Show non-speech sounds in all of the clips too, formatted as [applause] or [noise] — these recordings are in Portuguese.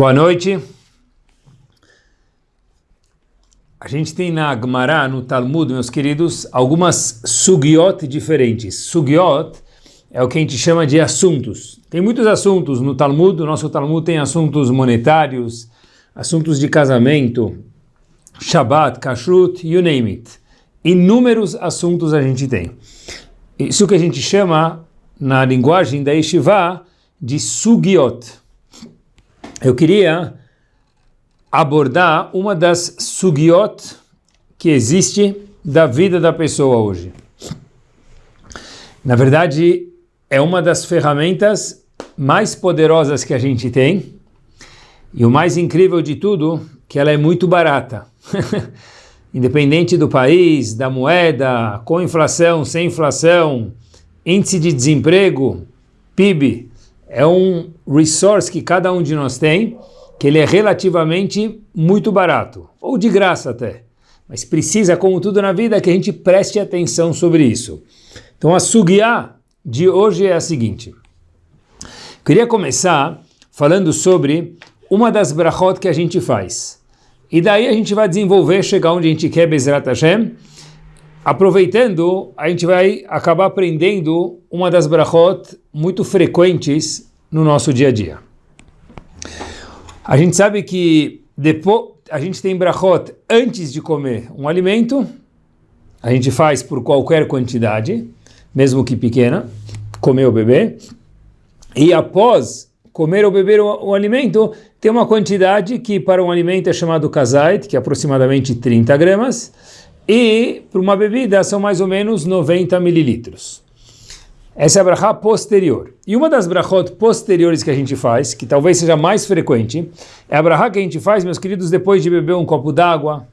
Boa noite. A gente tem na Gemara, no Talmud, meus queridos, algumas sugiot diferentes. Sugiot é o que a gente chama de assuntos. Tem muitos assuntos no Talmud, o nosso Talmud tem assuntos monetários, assuntos de casamento, Shabbat, Kashrut, you name it. Inúmeros assuntos a gente tem. Isso que a gente chama, na linguagem da Yeshiva, de sugiot eu queria abordar uma das sugiot que existe da vida da pessoa hoje. Na verdade, é uma das ferramentas mais poderosas que a gente tem e o mais incrível de tudo, que ela é muito barata. [laughs] Independente do país, da moeda, com inflação, sem inflação, índice de desemprego, PIB, é um resource que cada um de nós tem, que ele é relativamente muito barato, ou de graça até. Mas precisa, como tudo na vida, que a gente preste atenção sobre isso. Então a sugiá de hoje é a seguinte. Queria começar falando sobre uma das brachot que a gente faz. E daí a gente vai desenvolver, chegar onde a gente quer, Bezrat Hashem, Aproveitando, a gente vai acabar aprendendo uma das brachot muito frequentes no nosso dia a dia. A gente sabe que depois a gente tem brachot antes de comer um alimento, a gente faz por qualquer quantidade, mesmo que pequena, comer ou beber, e após comer ou beber o, o alimento, tem uma quantidade que para um alimento é chamado kazait, que é aproximadamente 30 gramas, e para uma bebida são mais ou menos 90 mililitros. Essa é a brachá posterior. E uma das brachot posteriores que a gente faz, que talvez seja mais frequente, é a brachá que a gente faz, meus queridos, depois de beber um copo d'água,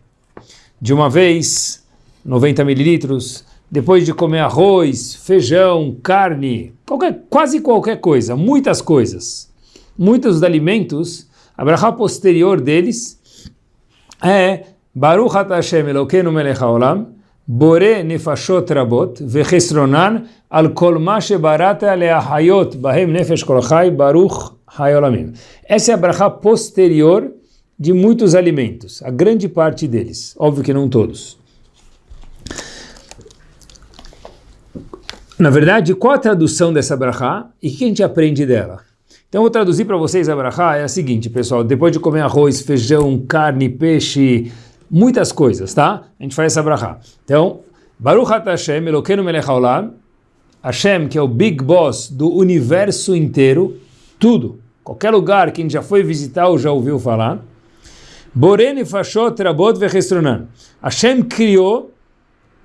de uma vez, 90 mililitros, depois de comer arroz, feijão, carne, qualquer, quase qualquer coisa, muitas coisas. Muitos dos alimentos, a brachá posterior deles é Baruch Hashem Elokeinu melech haolam, bore nefashot rabot, vechesronan al kol ma shebarata leahayot bahem nefesh kol chai baruch hayolamim. Essa é a brachá posterior de muitos alimentos, a grande parte deles, óbvio que não todos. Na verdade, qual a tradução dessa brachá e o que a gente aprende dela? Então, vou traduzir para vocês a brachá, é a seguinte, pessoal, depois de comer arroz, feijão, carne, peixe, muitas coisas, tá? A gente faz essa brachá. Então, Baruch Hashem, Elokeinu Melech Haolam, Hashem, que é o Big Boss do universo inteiro, tudo, qualquer lugar que a gente já foi visitar ou já ouviu falar, Boren Fashot Rabot Vechestronan. Hashem criou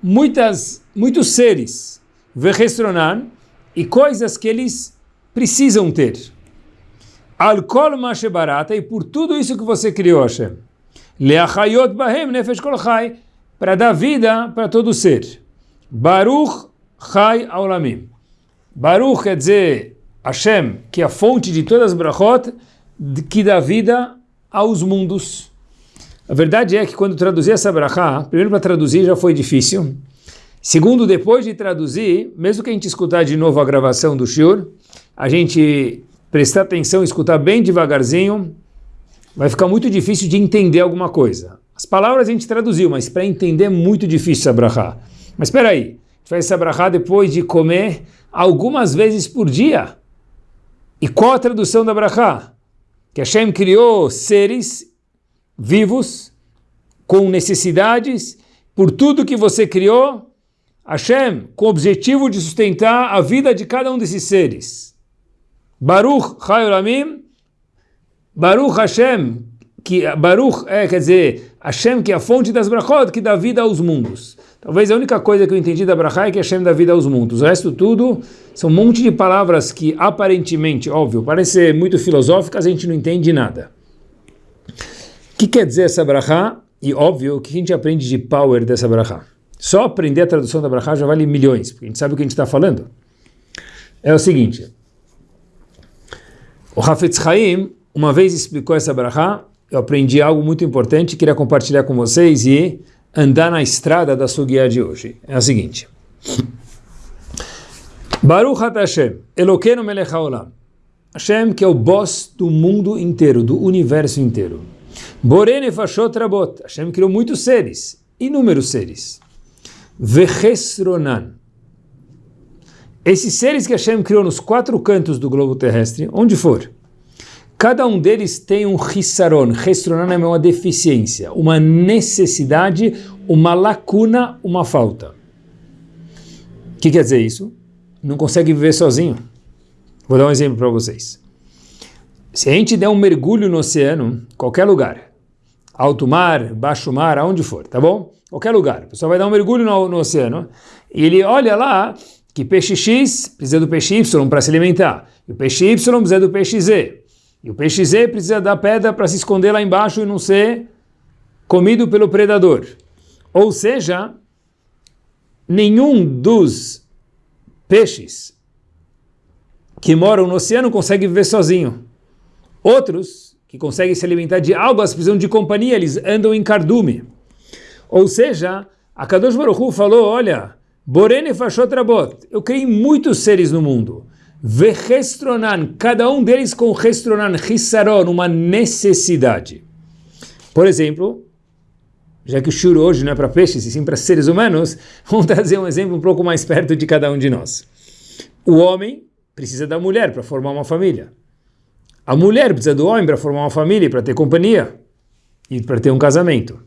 muitas, muitos seres, Vechestronan, e coisas que eles precisam ter. Alkol Mashebarata, e por tudo isso que você criou, Hashem. Leachayot bahem nefesh kol para dar vida para todo ser. Baruch chai aulamim. Baruch quer dizer Hashem, que é a fonte de todas as brachot, que dá vida aos mundos. A verdade é que quando traduzi essa brachá, primeiro para traduzir já foi difícil. Segundo, depois de traduzir, mesmo que a gente escutar de novo a gravação do Shur, a gente prestar atenção, escutar bem devagarzinho, vai ficar muito difícil de entender alguma coisa. As palavras a gente traduziu, mas para entender é muito difícil essa. Mas espera aí, a gente faz essa depois de comer algumas vezes por dia. E qual a tradução da brachá? Que Hashem criou seres vivos, com necessidades, por tudo que você criou, Hashem, com o objetivo de sustentar a vida de cada um desses seres. Baruch Chayolamim, Baruch Hashem, que Baruch é, quer dizer, Hashem que é a fonte das brachot, que dá vida aos mundos. Talvez a única coisa que eu entendi da brachá é que Hashem dá vida aos mundos. O resto tudo são um monte de palavras que aparentemente, óbvio, parecem ser muito filosóficas, a gente não entende nada. O que quer dizer essa brachá? E óbvio, o que a gente aprende de power dessa brachá? Só aprender a tradução da brachá já vale milhões, porque a gente sabe o que a gente está falando. É o seguinte, o Hafetz Chaim, uma vez explicou essa brachá, eu aprendi algo muito importante, queria compartilhar com vocês e andar na estrada da sua guia de hoje. É a seguinte. Baruch Hashem, Elokeinu melech haolam. Hashem que é o boss do mundo inteiro, do universo inteiro. Borene Fashot Rabot, Hashem criou muitos seres, inúmeros seres. Vechesronan. Esses seres que Hashem criou nos quatro cantos do globo terrestre, onde for, cada um deles tem um hissaron. Hissaron é uma deficiência, uma necessidade, uma lacuna, uma falta. O que quer dizer isso? Não consegue viver sozinho. Vou dar um exemplo para vocês. Se a gente der um mergulho no oceano, qualquer lugar, alto mar, baixo mar, aonde for, tá bom? Qualquer lugar. O pessoal vai dar um mergulho no, no oceano e ele olha lá que peixe X precisa do peixe Y para se alimentar, e o peixe Y precisa do peixe Z, e o peixe Z precisa da pedra para se esconder lá embaixo e não ser comido pelo predador. Ou seja, nenhum dos peixes que moram no oceano consegue viver sozinho. Outros, que conseguem se alimentar de algas, precisam de companhia, eles andam em cardume. Ou seja, a Kadosh Baruch Hu falou, olha, Borene Fashot Rabot, eu criei muitos seres no mundo. Vechestronan, cada um deles com restronan, hissaron, uma necessidade. Por exemplo, já que o shur hoje não é para peixes, e sim para seres humanos, [laughs] vamos trazer um exemplo um pouco mais perto de cada um de nós. O homem precisa da mulher para formar uma família. A mulher precisa do homem para formar uma família, para ter companhia e para ter um casamento.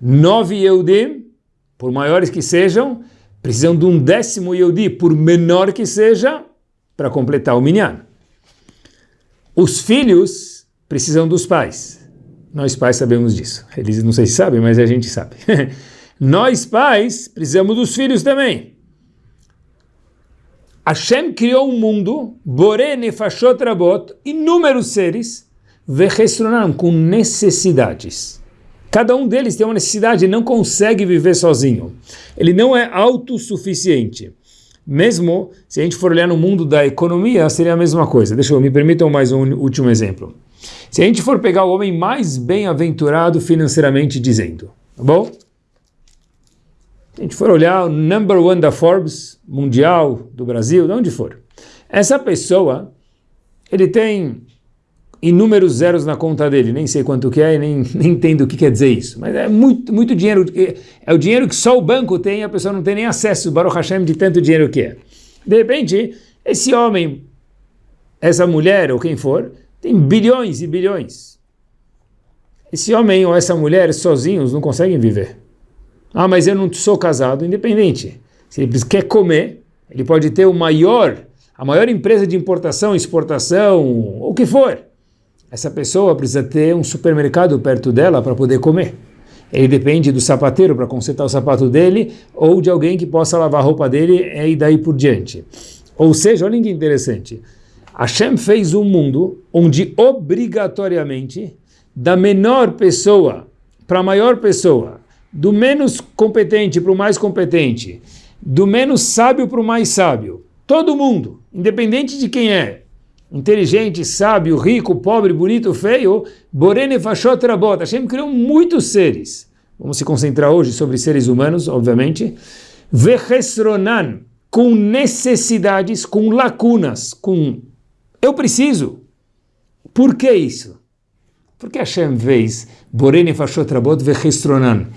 Nove Yehudim, por maiores que sejam, precisam de um décimo Yehudi, por menor que seja, para completar o minyan. Os filhos precisam dos pais. Nós pais sabemos disso. Eles não sei se sabem, mas a gente sabe. [laughs] Nós pais precisamos dos filhos também. Hashem criou um mundo, Bore Nefashot Rabot, inúmeros seres, Vechestronam, com necessidades. Cada um deles tem uma necessidade não consegue viver sozinho. Ele não é autossuficiente. Mesmo se a gente for olhar no mundo da economia, seria a mesma coisa. Deixa eu, me permitam mais um último exemplo. Se a gente for pegar o homem mais bem-aventurado financeiramente dizendo, tá bom? a gente for olhar o number one da Forbes, mundial, do Brasil, de onde for, essa pessoa, ele tem inúmeros zeros na conta dele, nem sei quanto que é, nem, [laughs] nem entendo o que quer dizer isso, mas é muito, muito dinheiro, é o dinheiro que só o banco tem, a pessoa não tem nem acesso, Baruch Hashem, de tanto dinheiro que é. De repente, esse homem, essa mulher, ou quem for, tem bilhões e bilhões. Esse homem ou essa mulher sozinhos não conseguem viver. Ah, mas eu não sou casado, independente. Se ele quer comer, ele pode ter o maior, a maior empresa de importação, exportação, o que for. Essa pessoa precisa ter um supermercado perto dela para poder comer. Ele depende do sapateiro para consertar o sapato dele ou de alguém que possa lavar a roupa dele e daí por diante. Ou seja, olha que interessante. Hashem fez um mundo onde obrigatoriamente da menor pessoa para a maior pessoa do menos competente para o mais competente, do menos sábio para o mais sábio. Todo mundo, independente de quem é, inteligente, sábio, rico, pobre, bonito, feio, Borene Fashot Rabot, Hashem criou muitos seres. Vamos se concentrar hoje sobre seres humanos, obviamente. Vechesronan, com necessidades, com lacunas, com eu preciso. Por que isso? Porque Hashem fez Borene Fashot Rabot Vechesronan.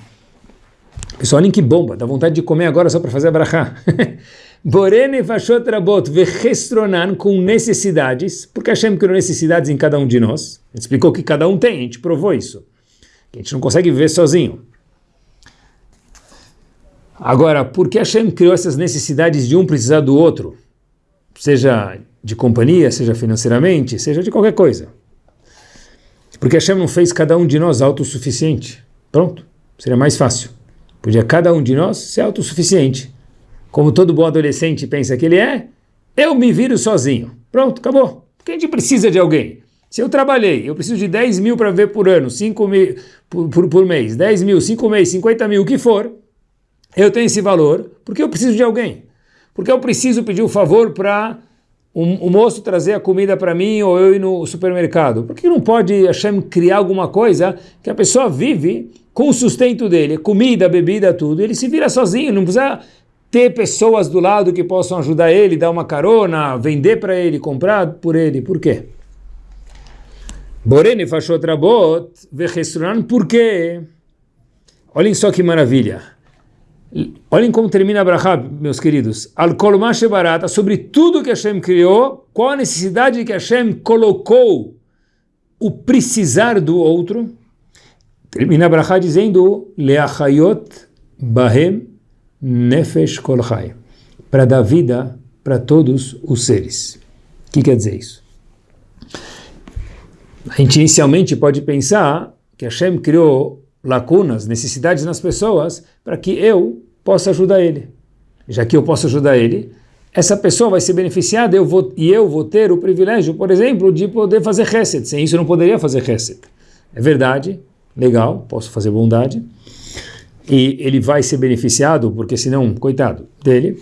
Pessoal, olhem que bomba, dá vontade de comer agora só para fazer a brachá. [laughs] Borene Fashot Rabot Vechestronan, com necessidades, porque Hashem criou necessidades em cada um de nós. Ele explicou que cada um tem, a gente provou isso. Que a gente não consegue viver sozinho. Agora, por que Hashem criou essas necessidades de um precisar do outro? Seja de companhia, seja financeiramente, seja de qualquer coisa. Porque Hashem não fez cada um de nós autossuficiente. Pronto, seria mais fácil. Podia cada um de nós ser autossuficiente. Como todo bom adolescente pensa que ele é, eu me viro sozinho. Pronto, acabou. Porque a gente precisa de alguém. Se eu trabalhei, eu preciso de 10 mil para ver por ano, 5 mil por, por, por mês, 10 mil, 5 meses, 50 mil, o que for, eu tenho esse valor porque eu preciso de alguém. Porque eu preciso pedir o um favor para o um, um moço trazer a comida para mim ou eu ir no supermercado. Por que não pode Hashem criar alguma coisa que a pessoa vive com o sustento dele, comida, bebida, tudo, ele se vira sozinho, não precisa ter pessoas do lado que possam ajudar ele, dar uma carona, vender para ele, comprar por ele. Por quê? Borene fachot rabot vechestrunan, por quê? Olhem só que maravilha. Olhem como termina a meus queridos. Al barata, sobre tudo que Hashem criou, qual a necessidade que Hashem colocou o precisar do outro? Termina a dizendo, Leachayot bahem nefesh kolchai, para dar vida para todos os seres. O que quer dizer isso? A gente inicialmente pode pensar que Hashem criou lacunas, necessidades nas pessoas para que eu possa ajudar ele. Já que eu posso ajudar ele, essa pessoa vai ser beneficiada eu vou, e eu vou ter o privilégio, por exemplo, de poder fazer reset. Sem isso eu não poderia fazer reset. É verdade, legal, posso fazer bondade. E ele vai ser beneficiado, porque senão, coitado dele.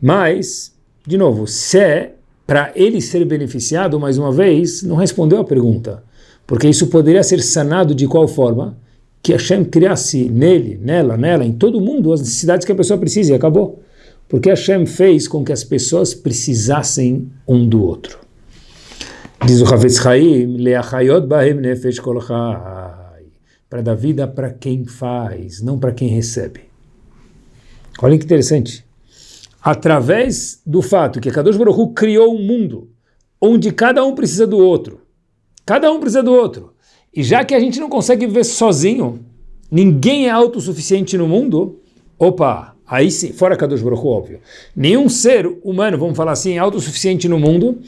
Mas, de novo, se é para ele ser beneficiado, mais uma vez, não respondeu a pergunta. Porque isso poderia ser sanado de qual forma? que Hashem criasse nele, nela, nela, em todo mundo as necessidades que a pessoa precisa e acabou. Porque Hashem fez com que as pessoas precisassem um do outro. Diz o Havetz Chaim, Leachayot Bahem Nefesh Kol para dar vida para quem faz, não para quem recebe. Olha que interessante. Através do fato que Kadosh Baruch Hu criou um mundo onde cada um precisa do outro, cada um precisa do outro, e já que a gente não consegue viver sozinho, ninguém é autossuficiente no mundo, opa, aí sim, fora Kadosh Baruch óbvio, nenhum ser humano, vamos falar assim, é autossuficiente no mundo,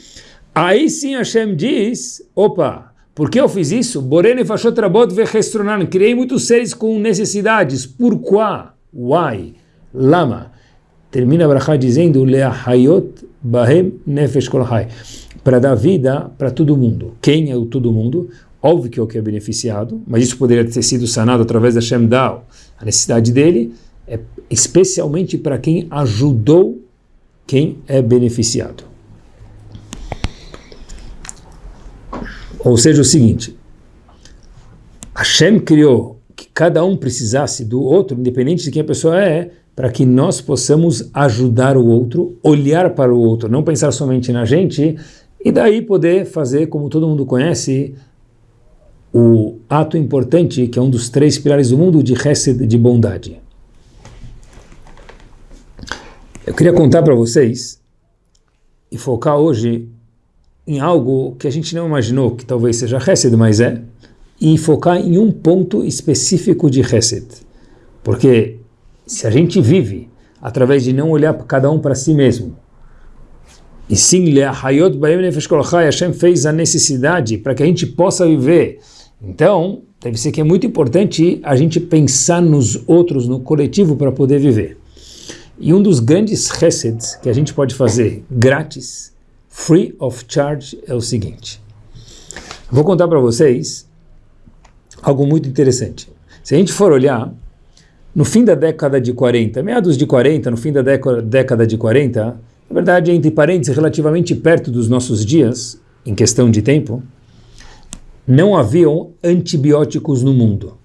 aí sim Hashem diz, opa, por que eu fiz isso? Borene fashot rabot vechestronan, criei muitos seres com necessidades, por quê? Why? Lama? Termina a Brachá dizendo, leahayot bahem nefesh kol para dar vida para todo mundo. Quem é o todo mundo? Óbvio que é o que é beneficiado, mas isso poderia ter sido sanado através da Shem Dao. A necessidade dele é especialmente para quem ajudou quem é beneficiado. Ou seja, o seguinte, Hashem criou que cada um precisasse do outro, independente de quem a pessoa é, para que nós possamos ajudar o outro, olhar para o outro, não pensar somente na gente, e daí poder fazer, como todo mundo conhece, o ato importante, que é um dos três pilares do mundo, de Hesed, de bondade. Eu queria contar para vocês e focar hoje em algo que a gente não imaginou que talvez seja Hesed, mas é, e focar em um ponto específico de Hesed. Porque se a gente vive através de não olhar cada um para si mesmo, e sim, Hashem fez a necessidade para que a gente possa viver então, deve ser que é muito importante a gente pensar nos outros, no coletivo, para poder viver. E um dos grandes resets que a gente pode fazer grátis, free of charge, é o seguinte. Vou contar para vocês algo muito interessante. Se a gente for olhar, no fim da década de 40, meados de 40, no fim da década de 40, na verdade, entre parênteses, relativamente perto dos nossos dias, em questão de tempo, não haviam antibióticos no mundo.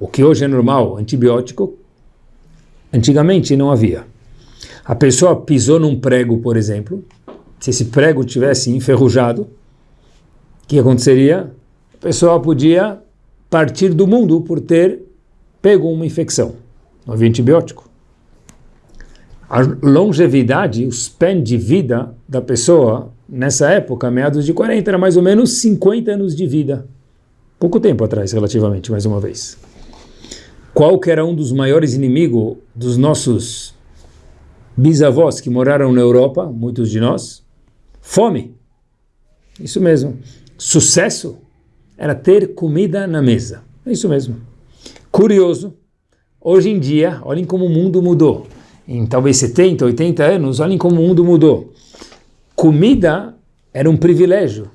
O que hoje é normal, antibiótico, antigamente não havia. A pessoa pisou num prego, por exemplo, se esse prego tivesse enferrujado, o que aconteceria? A pessoa podia partir do mundo por ter pego uma infecção. Não havia antibiótico. A longevidade, o span de vida da pessoa nessa época, meados de 40, era mais ou menos 50 anos de vida. Pouco tempo atrás, relativamente, mais uma vez. Qual que era um dos maiores inimigos dos nossos bisavós que moraram na Europa, muitos de nós? Fome. Isso mesmo. Sucesso era ter comida na mesa. É isso mesmo. Curioso, hoje em dia, olhem como o mundo mudou. Em talvez 70, 80 anos, olhem como o mundo mudou comida era um privilégio.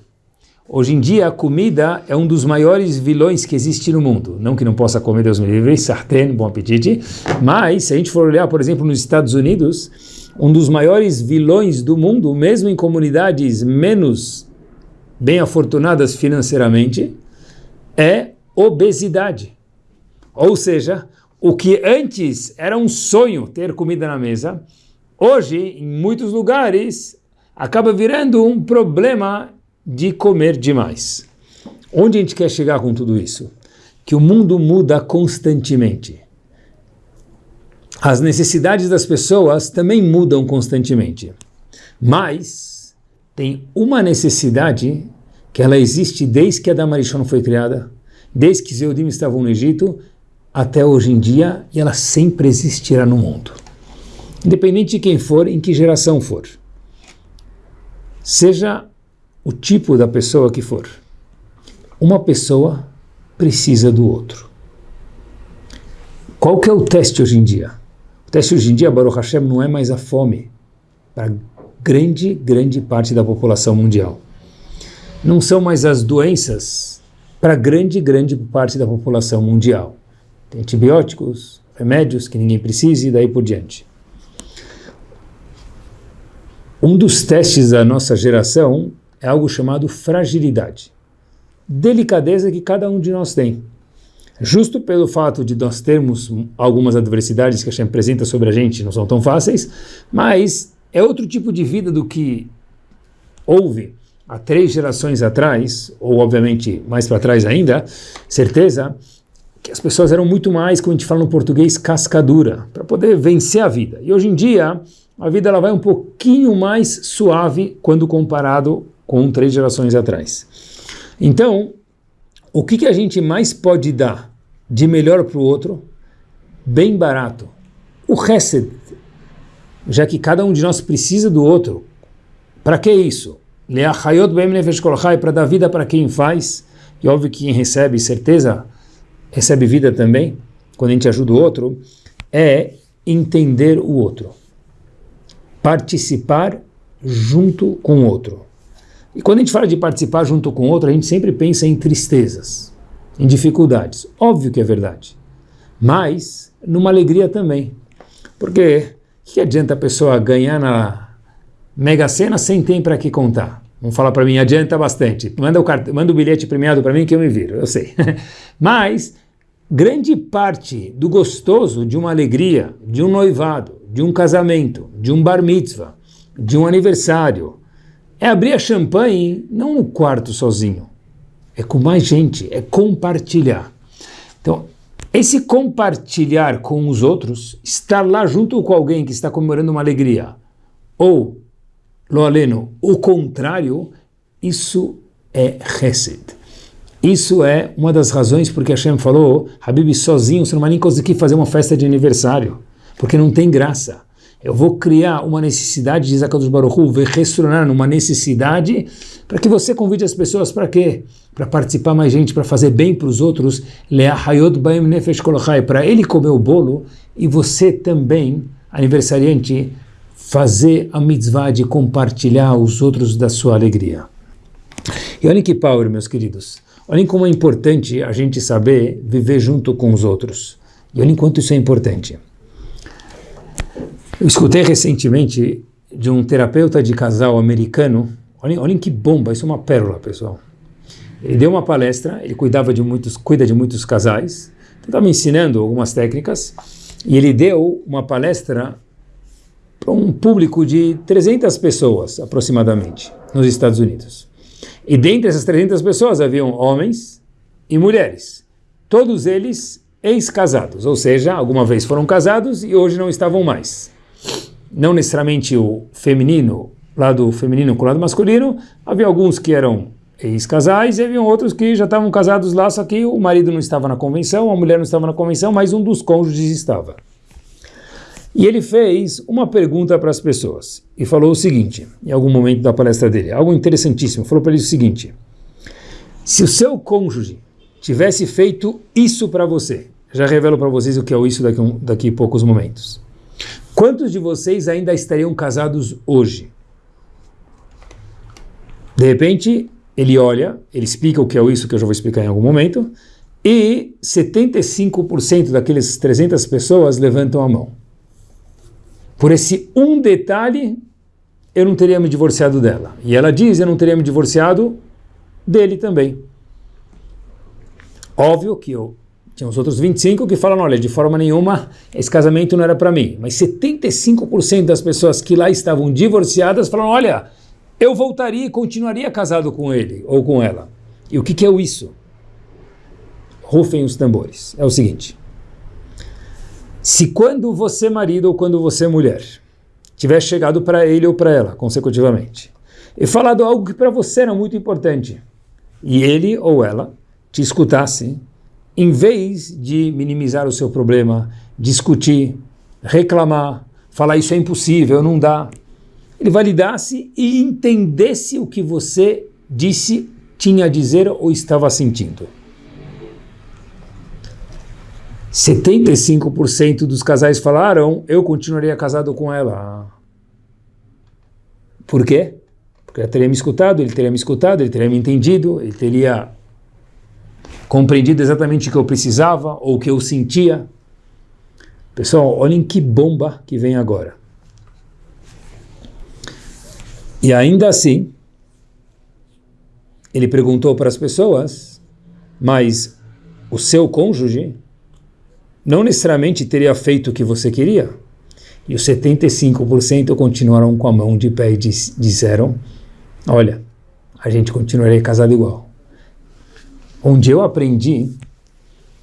Hoje em dia, a comida é um dos maiores vilões que existe no mundo. Não que não possa comer, Deus me livre, sartén, bom apetite. Mas, se a gente for olhar, por exemplo, nos Estados Unidos, um dos maiores vilões do mundo, mesmo em comunidades menos bem afortunadas financeiramente, é obesidade. Ou seja, o que antes era um sonho ter comida na mesa, hoje, em muitos lugares, acaba virando um problema de comer demais. Onde a gente quer chegar com tudo isso? Que o mundo muda constantemente. As necessidades das pessoas também mudam constantemente. Mas tem uma necessidade que ela existe desde que a Damarishon foi criada, desde que Zeudim estavam no Egito, até hoje em dia, e ela sempre existirá no mundo. Independente de quem for, em que geração for. Seja o tipo da pessoa que for. Uma pessoa precisa do outro. Qual que é o teste hoje em dia? Teste hoje em dia, Baruch Hashem, não é mais a fome para grande, grande parte da população mundial. Não são mais as doenças para grande, grande parte da população mundial. Tem antibióticos, remédios que ninguém precisa e daí por diante. Um dos testes da nossa geração é algo chamado fragilidade. Delicadeza que cada um de nós tem. Justo pelo fato de nós termos algumas adversidades que a gente apresenta sobre a gente, não são tão fáceis, mas é outro tipo de vida do que houve há três gerações atrás, ou obviamente mais para trás ainda, certeza que as pessoas eram muito mais, como a gente fala no português, cascadura, para poder vencer a vida. E hoje em dia, a vida ela vai um pouquinho mais suave quando comparado com três gerações atrás. Então, o que, que a gente mais pode dar de melhor para o outro? Bem barato. O Hesed, já que cada um de nós precisa do outro. Para que isso? Para dar vida para quem faz, e óbvio que quem recebe certeza, recebe vida também, quando a gente ajuda o outro, é entender o outro participar junto com o outro. E quando a gente fala de participar junto com outro, a gente sempre pensa em tristezas, em dificuldades. Óbvio que é verdade. Mas numa alegria também. Porque que adianta a pessoa ganhar na Mega Sena sem ter para que contar? Vamos falar para mim, adianta bastante. Manda o, cart... Manda o bilhete premiado para mim que eu me viro, eu sei. [laughs] Mas grande parte do gostoso de uma alegria, de um noivado, de um casamento, de um bar mitzvah, de um aniversário, é abrir a champanhe não no quarto sozinho, é com mais gente, é compartilhar. Então, esse compartilhar com os outros, estar lá junto com alguém que está comemorando uma alegria, ou, lo aleno, o contrário, isso é Hesed. Isso é uma das razões porque Hashem falou, Habib, sozinho você não vai nem conseguir fazer uma festa de aniversário porque não tem graça. Eu vou criar uma necessidade, diz Akadosh Baruch Hu, restaurar uma necessidade para que você convide as pessoas para quê? Para participar mais gente, para fazer bem para os outros, para ele comer o bolo e você também, aniversariante, fazer a mitzvah de compartilhar os outros da sua alegria. E olhem que power, meus queridos. Olhem como é importante a gente saber viver junto com os outros. E olhem quanto isso é importante. Eu escutei recentemente de um terapeuta de casal americano, olhem, olhem que bomba, isso é uma pérola, pessoal. Ele deu uma palestra, ele cuidava de muitos, cuida de muitos casais, estava ensinando algumas técnicas, e ele deu uma palestra para um público de 300 pessoas, aproximadamente, nos Estados Unidos. E dentre essas 300 pessoas haviam homens e mulheres, todos eles ex-casados, ou seja, alguma vez foram casados e hoje não estavam mais não necessariamente o feminino, lado feminino com o lado masculino, havia alguns que eram ex-casais e havia outros que já estavam casados lá, só que o marido não estava na convenção, a mulher não estava na convenção, mas um dos cônjuges estava. E ele fez uma pergunta para as pessoas e falou o seguinte, em algum momento da palestra dele, algo interessantíssimo, falou para eles o seguinte, se o seu cônjuge tivesse feito isso para você, já revelo para vocês o que é isso daqui, daqui a poucos momentos. Quantos de vocês ainda estariam casados hoje? De repente, ele olha, ele explica o que é isso que eu já vou explicar em algum momento, e 75% daqueles 300 pessoas levantam a mão. Por esse um detalhe, eu não teria me divorciado dela. E ela diz, eu não teria me divorciado dele também. Óbvio que eu tinha os outros 25 que falam, olha, de forma nenhuma, esse casamento não era para mim. Mas 75% das pessoas que lá estavam divorciadas falaram, olha, eu voltaria e continuaria casado com ele ou com ela. E o que, que é isso? Rufem os tambores. É o seguinte. Se quando você marido ou quando você mulher tiver chegado para ele ou para ela, consecutivamente, e falado algo que para você era muito importante, e ele ou ela te escutasse, em vez de minimizar o seu problema, discutir, reclamar, falar isso é impossível, não dá, ele validasse e entendesse o que você disse, tinha a dizer ou estava sentindo. 75% dos casais falaram, eu continuaria casado com ela. Por quê? Porque ela teria me escutado, ele teria me escutado, ele teria me entendido, ele teria compreendido exatamente o que eu precisava ou o que eu sentia. Pessoal, olhem que bomba que vem agora. E ainda assim, ele perguntou para as pessoas, mas o seu cônjuge não necessariamente teria feito o que você queria. E os 75% continuaram com a mão de pé e disseram, olha, a gente continuaria casado igual onde eu aprendi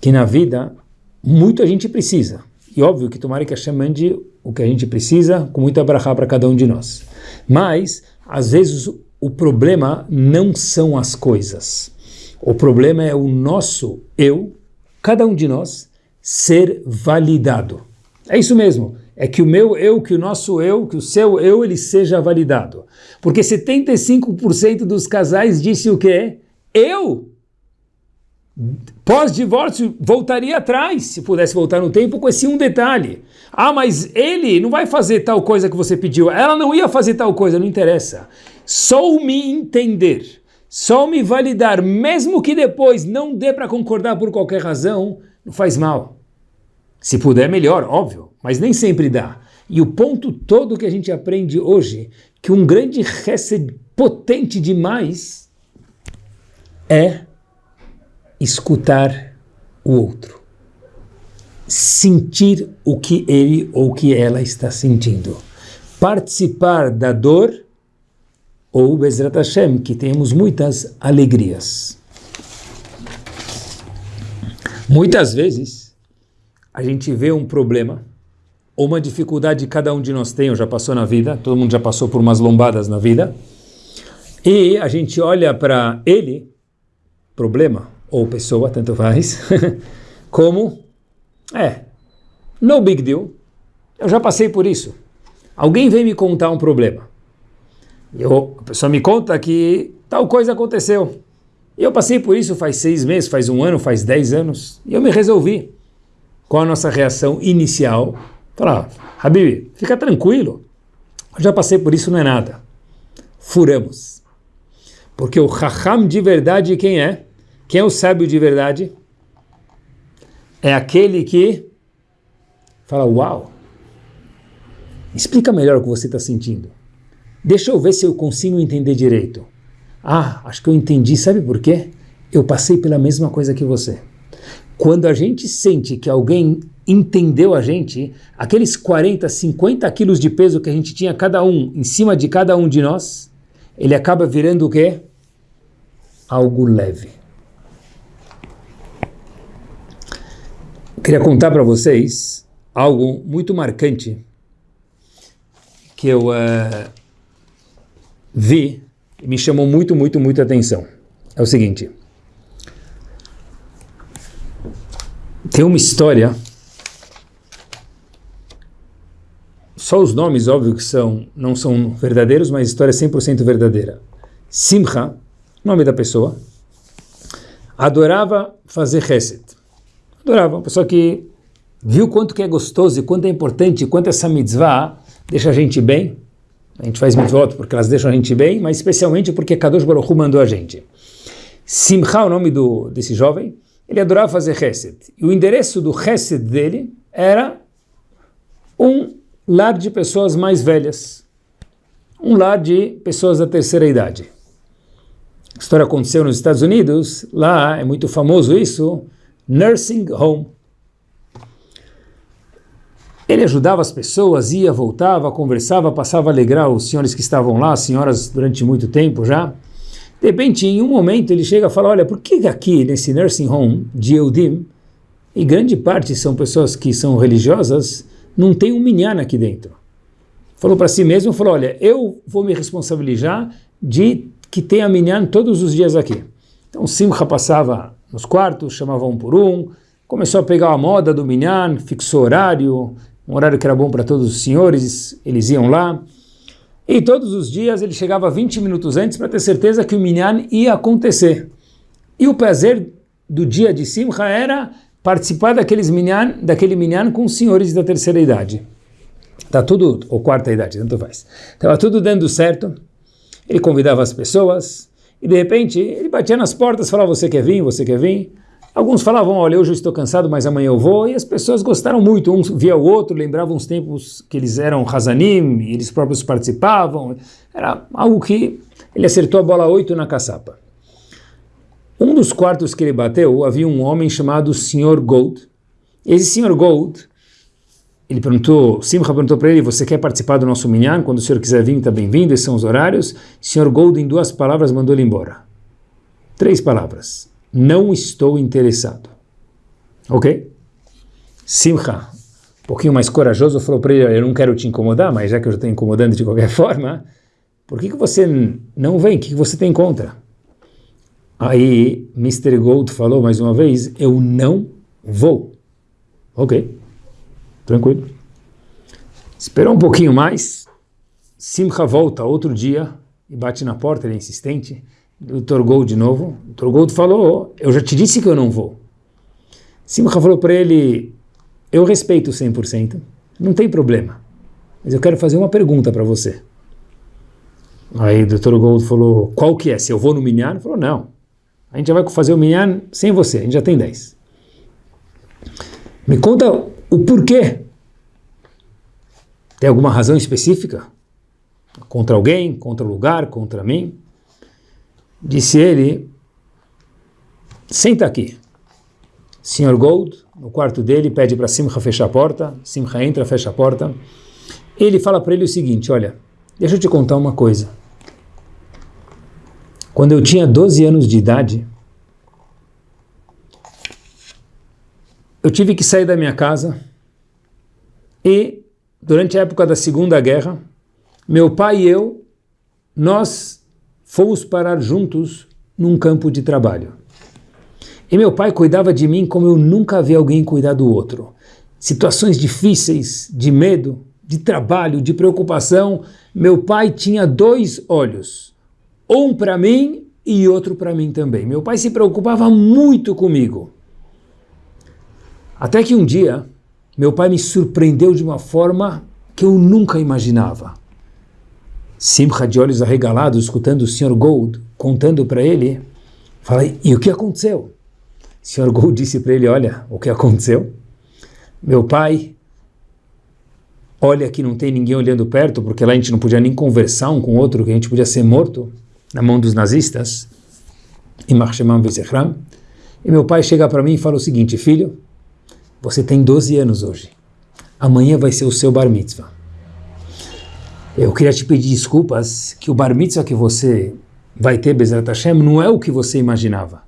que na vida muito a gente precisa. E óbvio que tomara que Hashem mande o que a gente precisa com muita brachá para cada um de nós. Mas, às vezes, o problema não são as coisas. O problema é o nosso eu, cada um de nós, ser validado. É isso mesmo. É que o meu eu, que o nosso eu, que o seu eu, ele seja validado. Porque 75% dos casais disse o quê? Eu pós-divórcio, voltaria atrás, se pudesse voltar no tempo, com esse um detalhe. Ah, mas ele não vai fazer tal coisa que você pediu, ela não ia fazer tal coisa, não interessa. Só me entender, só me validar, mesmo que depois não dê para concordar por qualquer razão, não faz mal. Se puder, melhor, óbvio, mas nem sempre dá. E o ponto todo que a gente aprende hoje, que um grande reset potente demais é escutar o outro, sentir o que ele ou que ela está sentindo, participar da dor ou Bezrat Hashem, que temos muitas alegrias. Muitas vezes a gente vê um problema ou uma dificuldade que cada um de nós tem ou já passou na vida, todo mundo já passou por umas lombadas na vida, e a gente olha para ele, problema, ou pessoa, tanto faz, [laughs] como, é, no big deal, eu já passei por isso. Alguém vem me contar um problema. Eu, a pessoa me conta que tal coisa aconteceu. Eu passei por isso faz seis meses, faz um ano, faz dez anos, e eu me resolvi. Qual a nossa reação inicial? Falar, Habib, fica tranquilo, eu já passei por isso, não é nada. Furamos. Porque o Raham de verdade quem é? Quem é o sábio de verdade? É aquele que fala, uau, explica melhor o que você está sentindo. Deixa eu ver se eu consigo entender direito. Ah, acho que eu entendi, sabe por quê? Eu passei pela mesma coisa que você. Quando a gente sente que alguém entendeu a gente, aqueles 40, 50 quilos de peso que a gente tinha cada um, em cima de cada um de nós, ele acaba virando o quê? Algo leve. Queria contar para vocês algo muito marcante que eu uh, vi e me chamou muito, muito, muito atenção. É o seguinte. Tem uma história, só os nomes, óbvio que são, não são verdadeiros, mas a história é 100% verdadeira. Simcha, nome da pessoa, adorava fazer reset. Adorava. Uma pessoa que viu quanto que é gostoso e quanto é importante, quanto essa mitzvah deixa a gente bem. A gente faz mitzvot porque elas deixam a gente bem, mas especialmente porque Kadosh Baruch Hu mandou a gente. Simcha, o nome do, desse jovem, ele adorava fazer chesed. E o endereço do chesed dele era um lar de pessoas mais velhas. Um lar de pessoas da terceira idade. A história aconteceu nos Estados Unidos, lá é muito famoso isso, nursing home. Ele ajudava as pessoas, ia, voltava, conversava, passava a alegrar os senhores que estavam lá, as senhoras durante muito tempo já. De repente, em um momento, ele chega e fala, olha, por que aqui, nesse nursing home de Eudim, e grande parte são pessoas que são religiosas, não tem um minyan aqui dentro. Falou para si mesmo, falou, olha, eu vou me responsabilizar de que tenha minyan todos os dias aqui. Então Simcha passava nos quartos, chamava um por um, começou a pegar a moda do minyan, fixou horário, um horário que era bom para todos os senhores, eles iam lá. E todos os dias ele chegava 20 minutos antes para ter certeza que o minyan ia acontecer. E o prazer do dia de Simcha era participar daqueles minyan, daquele minyan com os senhores da terceira idade. Tá tudo, ou quarta idade, tanto faz. Estava tudo dando certo. Ele convidava as pessoas e de repente ele batia nas portas, falava: Você quer vir? Você quer vir? Alguns falavam: Olha, hoje eu estou cansado, mas amanhã eu vou. E as pessoas gostaram muito. Um via o outro, lembravam os tempos que eles eram Hazanim, eles próprios participavam. Era algo que ele acertou a bola 8 na caçapa. Um dos quartos que ele bateu, havia um homem chamado Sr. Gold. Esse Sr. Gold, ele perguntou, Simcha perguntou para ele, você quer participar do nosso minyan? Quando o senhor quiser vir, está bem-vindo, esses são os horários. Sr. Gold, em duas palavras, mandou ele embora. Três palavras. Não estou interessado. Ok? Simcha, um pouquinho mais corajoso, falou para ele, eu não quero te incomodar, mas já que eu já estou incomodando de qualquer [laughs] forma, por que, que você não vem? O que, que você tem contra? Aí Mr. Gold falou mais uma vez, eu não vou. Ok, tranquilo. Esperou um pouquinho mais, Simcha volta outro dia e bate na porta, ele é insistente. O. Gold de novo. O. Gold falou, eu já te disse que eu não vou. Simcha falou para ele, eu respeito 100%, não tem problema, mas eu quero fazer uma pergunta para você. Aí o Dr. Gold falou, qual que é? Se eu vou no Minyan? Ele falou, não. A gente já vai fazer o minyan sem você, a gente já tem 10. Me conta o porquê. Tem alguma razão específica? Contra alguém, contra o lugar, contra mim? Disse ele, senta aqui. Sr. Gold, no quarto dele, pede para Simcha fechar a porta. Simcha entra, fecha a porta. Ele fala para ele o seguinte, olha, deixa eu te contar uma coisa. Quando eu tinha 12 anos de idade, eu tive que sair da minha casa e, durante a época da Segunda Guerra, meu pai e eu, nós fomos parar juntos num campo de trabalho. E meu pai cuidava de mim como eu nunca vi alguém cuidar do outro. Situações difíceis, de medo, de trabalho, de preocupação, meu pai tinha dois olhos um para mim e outro para mim também. Meu pai se preocupava muito comigo. Até que um dia, meu pai me surpreendeu de uma forma que eu nunca imaginava. Simcha de olhos arregalados, escutando o Sr. Gold contando para ele, falei, e o que aconteceu? O Sr. Gold disse para ele, olha, o que aconteceu? Meu pai olha que não tem ninguém olhando perto, porque lá a gente não podia nem conversar um com o outro, que a gente podia ser morto na mão dos nazistas, em Marshemam Vezechram, e meu pai chega para mim e fala o seguinte, filho, você tem 12 anos hoje, amanhã vai ser o seu bar mitzvah. Eu queria te pedir desculpas que o bar mitzvah que você vai ter, Bezerra Hashem, não é o que você imaginava.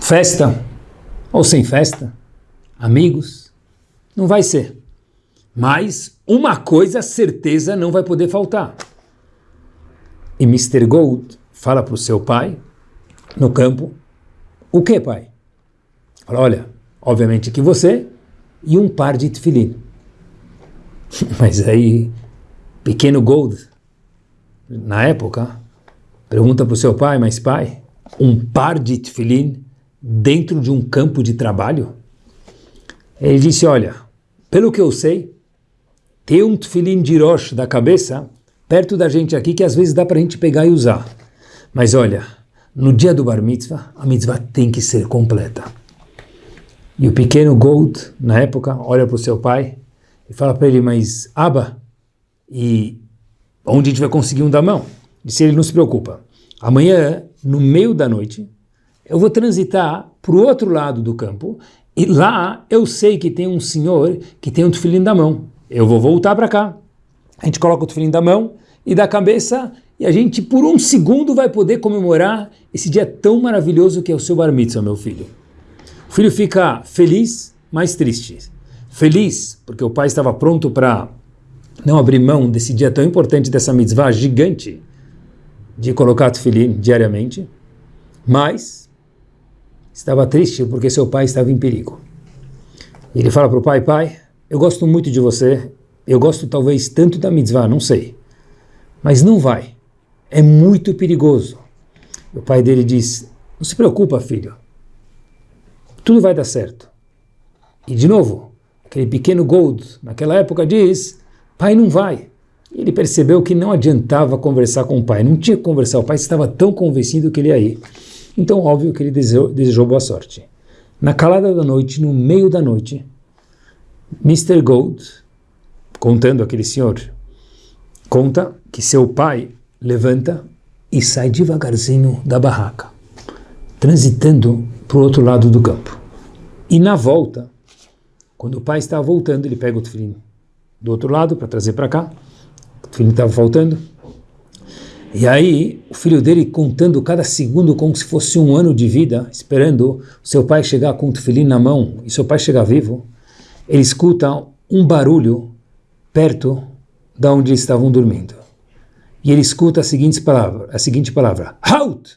Festa, ou sem festa, amigos, não vai ser. Mas uma coisa certeza não vai poder faltar. E Mr. Gold fala para o seu pai, no campo, o que, pai? Fala, olha, obviamente que você e um par de tefilim. [laughs] Mas aí, pequeno Gold, na época, pergunta para o seu pai, mas pai, um par de tefilim dentro de um campo de trabalho? Ele disse, olha, pelo que eu sei, ter um tefilim de Rosh da cabeça perto da gente aqui que às vezes dá para a gente pegar e usar. Mas olha, no dia do Bar Mitzvah, a mitzvah tem que ser completa. E o pequeno Gold, na época, olha para o seu pai e fala para ele, mas Abba, e onde a gente vai conseguir um da mão? Disse ele, não se preocupa. Amanhã, no meio da noite, eu vou transitar para o outro lado do campo e lá eu sei que tem um senhor que tem um tefilim da mão. Eu vou voltar para cá. A gente coloca o tefilim da mão e da cabeça e a gente por um segundo vai poder comemorar esse dia tão maravilhoso que é o seu bar mitzvah, meu filho. O filho fica feliz, mas triste. Feliz porque o pai estava pronto para não abrir mão desse dia tão importante, dessa mitzvah gigante de colocar tefilim diariamente, mas estava triste porque seu pai estava em perigo. Ele fala para o pai, pai, eu gosto muito de você, eu gosto talvez tanto da mitzvah, não sei, mas não vai, é muito perigoso. O pai dele diz, não se preocupa filho, tudo vai dar certo. E de novo, aquele pequeno Gold, naquela época diz, pai não vai. Ele percebeu que não adiantava conversar com o pai, não tinha que conversar, o pai estava tão convencido que ele ia ir. Então, óbvio que ele desejou, desejou boa sorte. Na calada da noite, no meio da noite, Mr. Gold, contando aquele senhor, conta que seu pai levanta e sai devagarzinho da barraca, transitando para o outro lado do campo. E na volta, quando o pai está voltando, ele pega o tefilim do outro lado para trazer para cá, o tefilim estava faltando, e aí, o filho dele contando cada segundo como se fosse um ano de vida, esperando seu pai chegar com o tefilim na mão e seu pai chegar vivo, ele escuta um barulho perto da onde eles estavam dormindo. E ele escuta a seguinte palavra, a seguinte palavra, Halt!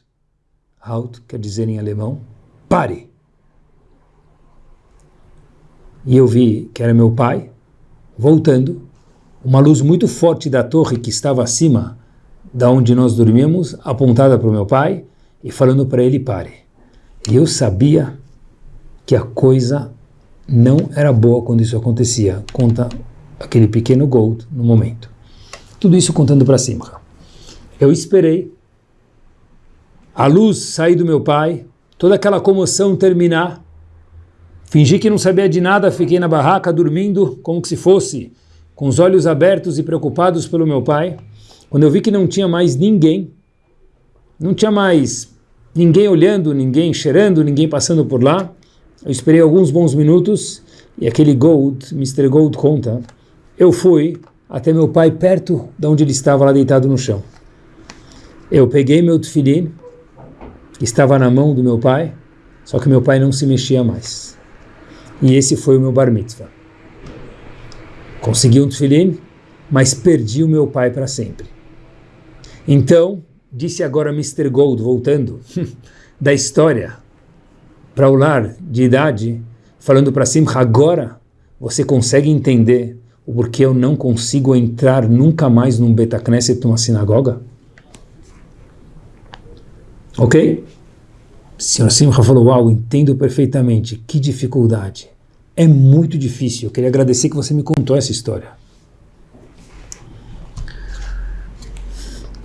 Halt quer dizer em alemão, pare. E eu vi que era meu pai voltando, uma luz muito forte da torre que estava acima da onde nós dormíamos, apontada para o meu pai e falando para ele pare. E eu sabia que a coisa não era boa quando isso acontecia, conta aquele pequeno Gold no momento. Tudo isso contando para cima. Eu esperei a luz sair do meu pai, toda aquela comoção terminar, fingi que não sabia de nada, fiquei na barraca dormindo como se fosse, com os olhos abertos e preocupados pelo meu pai. Quando eu vi que não tinha mais ninguém, não tinha mais ninguém olhando, ninguém cheirando, ninguém passando por lá, eu esperei alguns bons minutos e aquele Gold, Mr. Gold conta, eu fui até meu pai perto de onde ele estava lá deitado no chão. Eu peguei meu tefilim, estava na mão do meu pai, só que meu pai não se mexia mais. E esse foi o meu bar mitzvah. Consegui um tefilim, mas perdi o meu pai para sempre. Então, disse agora Mr. Gold, voltando [laughs] da história para o lar de idade, falando para cima, agora você consegue entender o porquê eu não consigo entrar nunca mais num Betacneset, numa sinagoga? Ok? O senhor Simcha falou, uau, entendo perfeitamente, que dificuldade. É muito difícil, eu queria agradecer que você me contou essa história.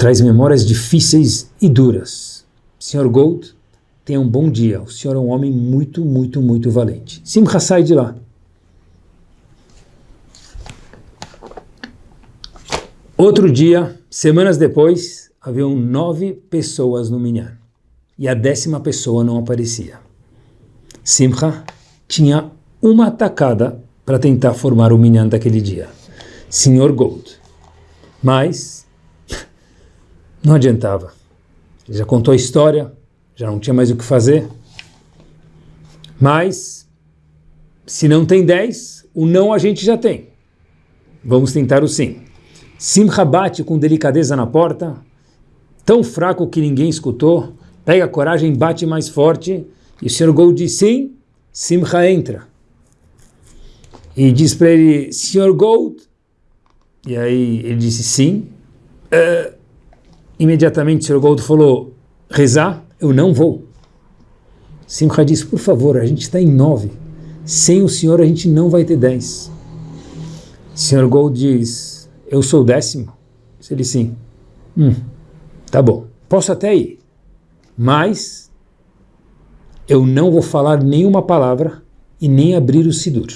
traz memórias difíceis e duras. Senhor Gold, tenha um bom dia. O senhor é um homem muito, muito, muito valente. Simcha sai de lá. Outro dia, semanas depois, haviam nove pessoas no Minyan. E a décima pessoa não aparecia. Simcha tinha uma atacada para tentar formar o Minyan daquele dia. Senhor Gold. Mas [laughs] não adiantava. Ele já contou a história, já não tinha mais o que fazer. Mas, se não tem 10, o não a gente já tem. Vamos tentar o sim. Simcha bate com delicadeza na porta, tão fraco que ninguém escutou, pega a coragem, bate mais forte, e o Sr. Gold diz sim, Simcha entra. E diz para ele, Sr. Gold, e aí ele disse sim, uh, Imediatamente o Sr. Gold falou, rezar, eu não vou. Simcha disse, por favor, a gente está em nove. Sem o senhor a gente não vai ter dez. O Sr. Gold diz, eu sou o décimo? Ele sim. Hum, tá bom, posso até ir, mas eu não vou falar nenhuma palavra e nem abrir o Sidur.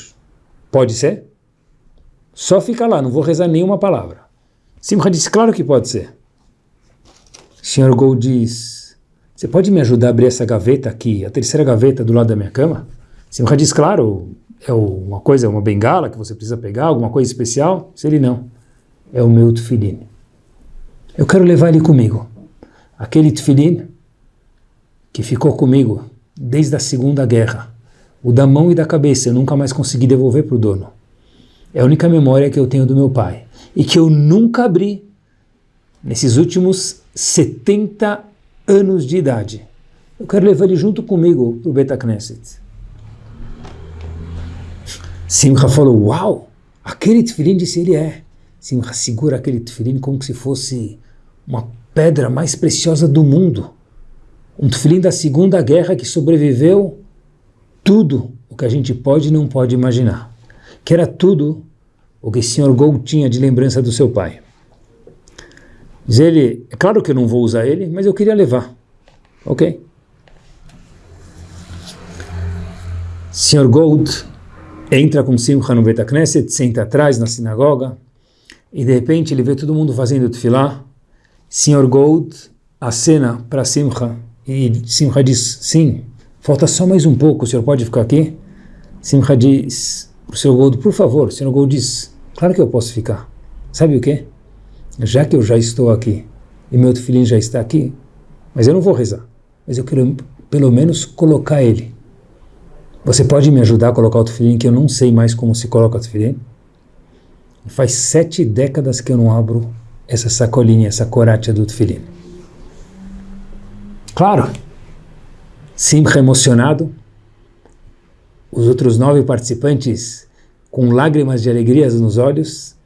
Pode ser? Só fica lá, não vou rezar nenhuma palavra. Simcha disse, claro que pode ser. Sr. Gold diz, você pode me ajudar a abrir essa gaveta aqui, a terceira gaveta do lado da minha cama? Simcha diz, claro, é uma coisa, uma bengala que você precisa pegar, alguma coisa especial? Se ele não, é o meu tefilim. Eu quero levar ele comigo. Aquele tefilim que ficou comigo desde a Segunda Guerra, o da mão e da cabeça, eu nunca mais consegui devolver para o dono. É a única memória que eu tenho do meu pai e que eu nunca abri nesses últimos 70 anos de idade. Eu quero levar ele junto comigo para o Beta Knesset. Simcha falou, uau, aquele tefilim disse ele é. Simcha segura aquele tefilim como se fosse uma pedra mais preciosa do mundo. Um tefilim da Segunda Guerra que sobreviveu tudo o que a gente pode e não pode imaginar. Que era tudo o que o Sr. Gold tinha de lembrança do seu pai. Diz ele, é claro que eu não vou usar ele, mas eu queria levar. Ok. Sr. Gold entra com Simcha no Betacneset, senta atrás na sinagoga, e de repente ele vê todo mundo fazendo tefilá. Sr. Gold acena para Simcha, e Simcha diz, sim, falta só mais um pouco, o senhor pode ficar aqui? Simcha diz para o Sr. Gold, por favor, o Sr. Gold diz, claro que eu posso ficar. Sabe o que? Já que eu já estou aqui, e meu filhinho já está aqui, mas eu não vou rezar, mas eu quero pelo menos colocar ele você pode me ajudar a colocar o tefilim, que eu não sei mais como se coloca o tefilim? Faz sete décadas que eu não abro essa sacolinha, essa coratia do tefilim. Claro, Simcha emocionado, os outros nove participantes com lágrimas de alegria nos olhos,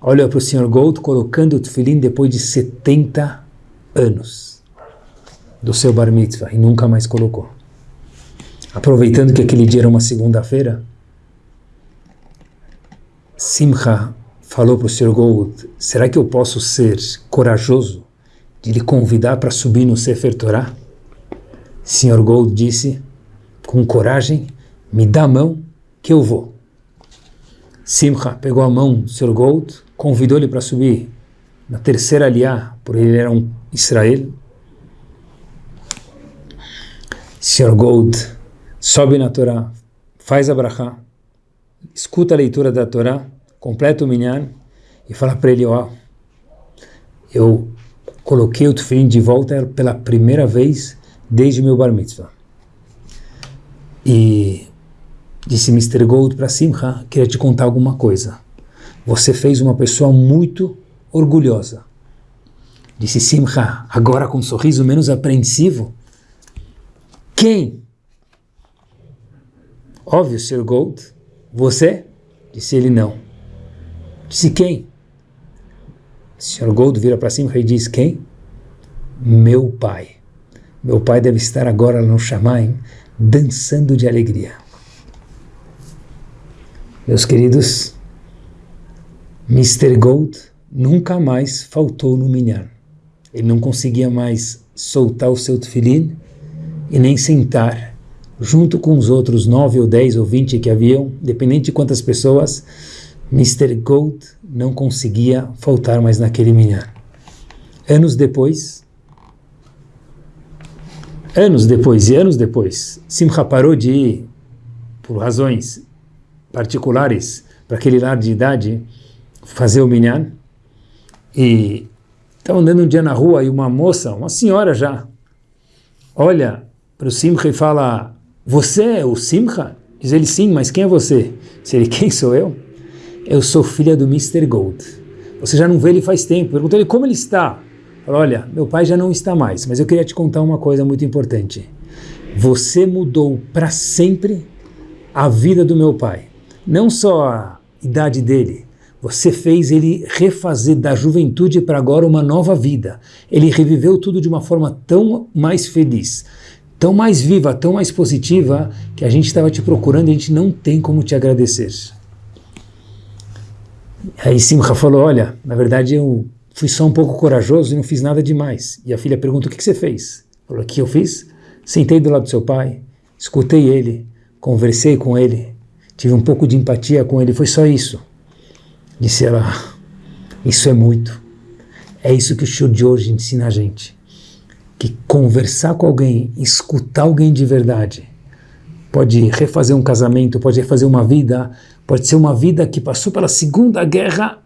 olham para o Sr. Gold colocando o tefilim depois de 70 anos do seu bar mitzvah e nunca mais colocou aproveitando que aquele dia era uma segunda-feira, Simcha falou para o Sr. Gold, será que eu posso ser corajoso de lhe convidar para subir no Sefer Torah? Sr. Gold disse, com coragem, me dá a mão que eu vou. Simcha pegou a mão do Sr. Gold, convidou ele para subir na terceira aliá, por ele era um Israel. Sr. Gold sobe na Torá, faz a brachá, escuta a leitura da Torá, completa o minyan e fala para ele, ó, eu coloquei o tefilim de volta pela primeira vez desde meu bar mitzvah. E disse Mr. Gold para Simcha, queria te contar alguma coisa. Você fez uma pessoa muito orgulhosa. Disse Simcha, agora com um sorriso menos apreensivo. Quem Óbvio, Sr. Gold. Você? Disse ele não. Disse quem? Sr. Gold vira para cima e diz quem? Meu pai. Meu pai deve estar agora no Shamaim, dançando de alegria. Meus queridos, Mr. Gold nunca mais faltou no minyan. Ele não conseguia mais soltar o seu tefilim e nem sentar junto com os outros nove ou dez ou vinte que haviam, dependente de quantas pessoas, Mr. Gold não conseguia faltar mais naquele minyan. Anos depois, anos depois e anos depois, Simcha parou de ir, por razões particulares, para aquele lar de idade, fazer o minyan, e estava andando um dia na rua e uma moça, uma senhora já, olha para o Simcha e fala, você é o Simcha? Diz ele, sim, mas quem é você? Diz ele, quem sou eu? Eu sou filha do Mr. Gold. Você já não vê ele faz tempo. Perguntou ele como ele está. Falou, olha, meu pai já não está mais, mas eu queria te contar uma coisa muito importante. Você mudou para sempre a vida do meu pai. Não só a idade dele, você fez ele refazer da juventude para agora uma nova vida. Ele reviveu tudo de uma forma tão mais feliz tão mais viva, tão mais positiva, que a gente estava te procurando e a gente não tem como te agradecer. Aí Simcha falou, olha, na verdade eu fui só um pouco corajoso e não fiz nada demais. E a filha pergunta, o que, que você fez? Falou, o que eu fiz? Sentei do lado do seu pai, escutei ele, conversei com ele, tive um pouco de empatia com ele, foi só isso. Disse ela, isso é muito. É isso que o show de hoje ensina a gente. que conversar com alguém, escutar alguém de verdade, pode refazer um casamento, pode refazer uma vida, pode ser uma vida que passou pela Segunda Guerra,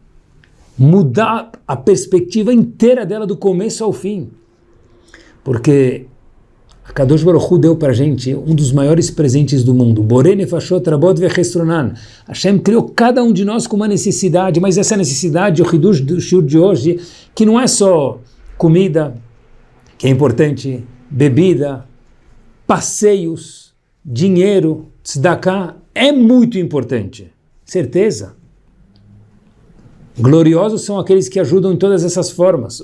mudar a perspectiva inteira dela do começo ao fim. Porque a Kadosh Baruch Hu deu para a gente um dos maiores presentes do mundo. Borene Fashot Rabot Vechestronan. Hashem criou cada um de nós com uma necessidade, mas essa necessidade, o Hidush do Shur de hoje, que não é só comida, que é importante, bebida, passeios, dinheiro, tzedakah, é muito importante. Certeza. Gloriosos são aqueles que ajudam em todas essas formas.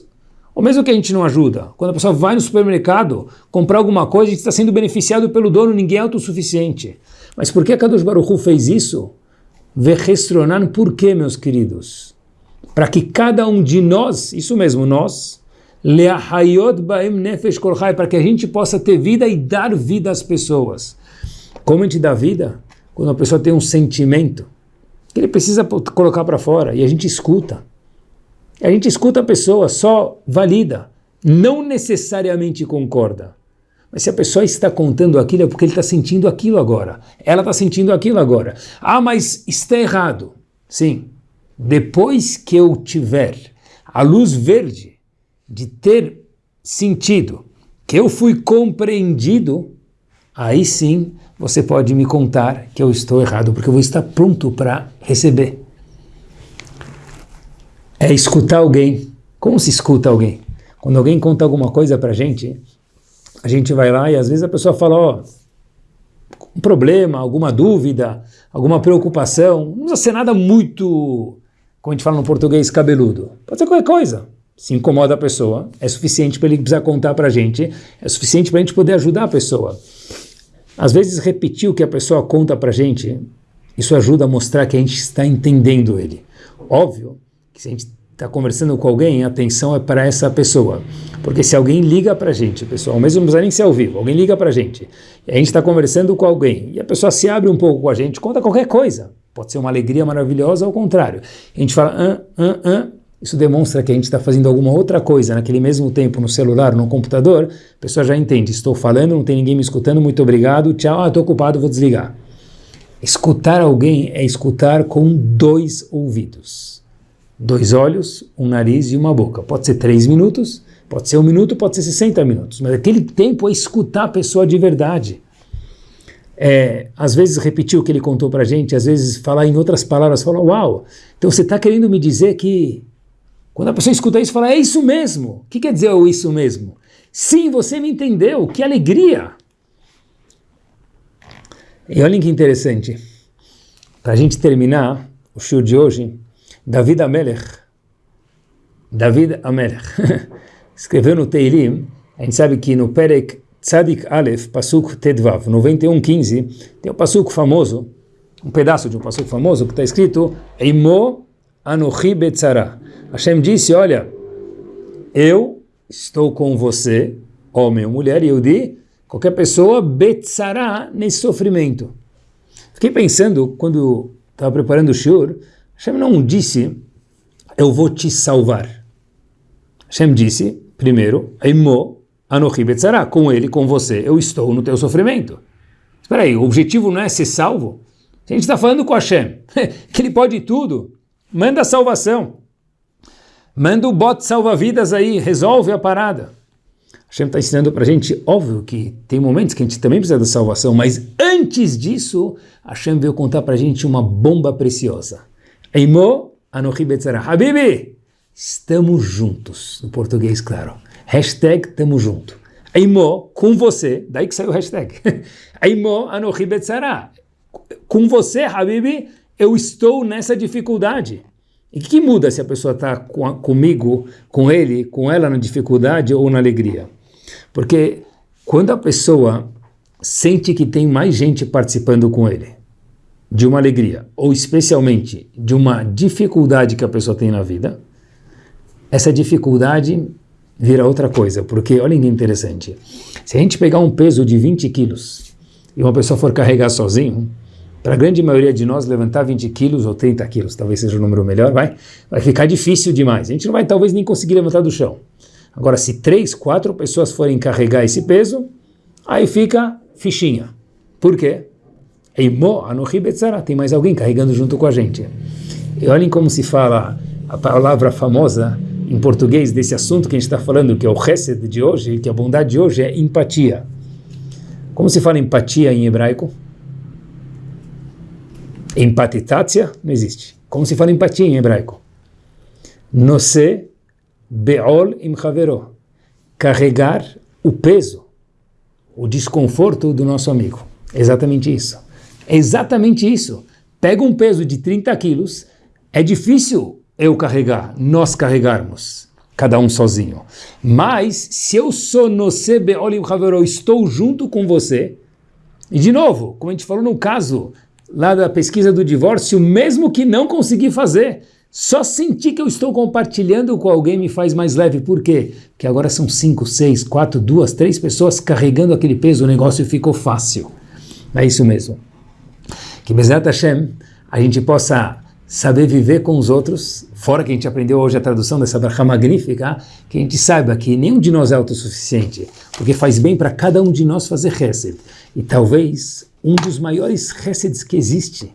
Ou mesmo que a gente não ajuda, quando a pessoa vai no supermercado comprar alguma coisa, a gente está sendo beneficiado pelo dono, ninguém é autossuficiente. Mas por que a Kadosh Baruch Hu fez isso? Verrestronar, por quê, meus queridos? Para que cada um de nós, isso mesmo, nós, para que a gente possa ter vida e dar vida às pessoas. Como a gente dá vida? Quando a pessoa tem um sentimento que ele precisa colocar para fora e a gente escuta. A gente escuta a pessoa, só valida, não necessariamente concorda. Mas se a pessoa está contando aquilo é porque ele está sentindo aquilo agora. Ela está sentindo aquilo agora. Ah, mas está errado. Sim. Depois que eu tiver a luz verde de ter sentido que eu fui compreendido, aí sim você pode me contar que eu estou errado, porque eu vou estar pronto para receber é escutar alguém. Como se escuta alguém? Quando alguém conta alguma coisa para a gente, a gente vai lá e às vezes a pessoa fala, ó, um problema, alguma dúvida, alguma preocupação, não precisa ser nada muito, como a gente fala no português, cabeludo. Pode ser qualquer coisa. Se incomoda a pessoa, é suficiente para ele precisar contar para a gente, é suficiente para a gente poder ajudar a pessoa. Às vezes repetir o que a pessoa conta para a gente, isso ajuda a mostrar que a gente está entendendo ele. Óbvio que se a gente está conversando com alguém, a atenção é para essa pessoa. Porque se alguém liga para a gente, pessoal, mesmo não precisa nem ser ao vivo, alguém liga para a gente, e a gente está conversando com alguém, e a pessoa se abre um pouco com a gente, conta qualquer coisa. Pode ser uma alegria maravilhosa, ao contrário. A gente fala, ah, ah, ah, isso demonstra que a gente está fazendo alguma outra coisa naquele mesmo tempo no celular, no computador, a pessoa já entende, estou falando, não tem ninguém me escutando, muito obrigado, tchau, ah, estou ocupado, vou desligar. Escutar alguém é escutar com dois ouvidos. Dois olhos, um nariz e uma boca. Pode ser três minutos, pode ser um minuto, pode ser 60 minutos, mas aquele tempo é escutar a pessoa de verdade. É, às vezes repetir o que ele contou para gente, às vezes falar em outras palavras, falar, uau, então você está querendo me dizer que quando a pessoa escuta isso, fala, é isso mesmo. O que quer dizer o isso mesmo? Sim, você me entendeu, que alegria. E olhem que interessante, para a gente terminar o show de hoje, David Amelech, David Amelech, [laughs] escreveu no Teilim, a gente sabe que no Perek Tzadik Aleph, Pasuk Tedvav, 91.15, tem um Pasuk famoso, um pedaço de um Pasuk famoso, que está escrito Eimo Anochi Betzara. Hashem disse, olha, eu estou com você, homem ou mulher, e eu di, qualquer pessoa, Betzara, nesse sofrimento. Fiquei pensando, quando estava preparando o shiur, Hashem não disse, eu vou te salvar. Hashem disse, primeiro, Eimo Anochi Betzara, com ele, com você, eu estou no teu sofrimento. Espera aí, o objetivo não é ser salvo? A gente está falando com Hashem, [laughs] que ele pode tudo, manda a salvação. Manda o bote salva-vidas aí, resolve a parada. Hashem está ensinando para a gente, óbvio que tem momentos que a gente também precisa da salvação, mas antes disso, Hashem veio contar para a gente uma bomba preciosa. Eimo Anohi. Habibi, estamos juntos. No português, claro. Hashtag tamo junto. Eimo, com você. Daí que saiu o hashtag. [laughs] Eimo Anohi. Com você, Habibi, eu estou nessa dificuldade. E o que, muda se a pessoa está com, comigo, com ele, com ela na dificuldade ou na alegria? Porque quando a pessoa sente que tem mais gente participando com ele, de uma alegria, ou especialmente de uma dificuldade que a pessoa tem na vida, essa dificuldade vira outra coisa, porque olha que interessante, se a gente pegar um peso de 20 quilos e uma pessoa for carregar sozinho, para a grande maioria de nós levantar 20 quilos ou 30 quilos, talvez seja o número melhor, vai, vai ficar difícil demais, a gente não vai talvez nem conseguir levantar do chão. Agora, se três, quatro pessoas forem carregar esse peso, aí fica fichinha. Por quê? Tem mais alguém carregando junto com a gente. E olhem como se fala a palavra famosa em português desse assunto que a gente está falando, que é o Hesed de hoje, que a bondade de hoje é empatia. Como se fala empatia em hebraico? Empatitácia não existe. Como se fala empatia em hebraico? Nose be'ol im havero. Carregar o peso, o desconforto do nosso amigo. Exatamente isso. É exatamente isso. Pega um peso de 30 quilos, é difícil eu carregar, nós carregarmos, cada um sozinho. Mas, se eu sou no Sebe Olim Havero, estou junto com você, e de novo, como a gente falou no caso lá da pesquisa do divórcio, mesmo que não consegui fazer, só sentir que eu estou compartilhando com alguém me faz mais leve. Por quê? Porque agora são cinco, seis, quatro, duas, três pessoas carregando aquele peso, o negócio ficou fácil. É isso mesmo. Que Bezat Hashem, a gente possa saber viver com os outros, fora que a gente aprendeu hoje a tradução dessa bracha magnífica, que a gente saiba que nenhum de nós é autossuficiente, porque faz bem para cada um de nós fazer chesed. E talvez um dos maiores cheseds que existe,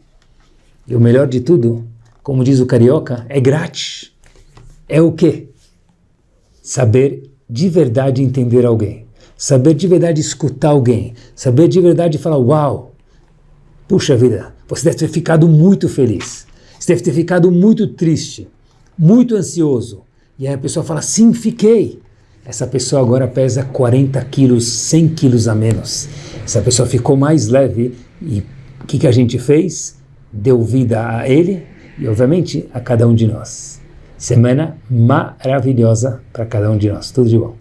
e o melhor de tudo, como diz o carioca, é grátis. É o quê? Saber de verdade entender alguém. Saber de verdade escutar alguém. Saber de verdade falar, uau, puxa vida, você deve ter ficado muito feliz. Você deve ter ficado muito triste, muito ansioso. E aí a pessoa fala, sim, fiquei. Essa pessoa agora pesa 40 quilos, 100 quilos a menos. Essa pessoa ficou mais leve e o que, que a gente fez? Deu vida a ele e, obviamente, a cada um de nós. Semana maravilhosa para cada um de nós. Tudo de bom.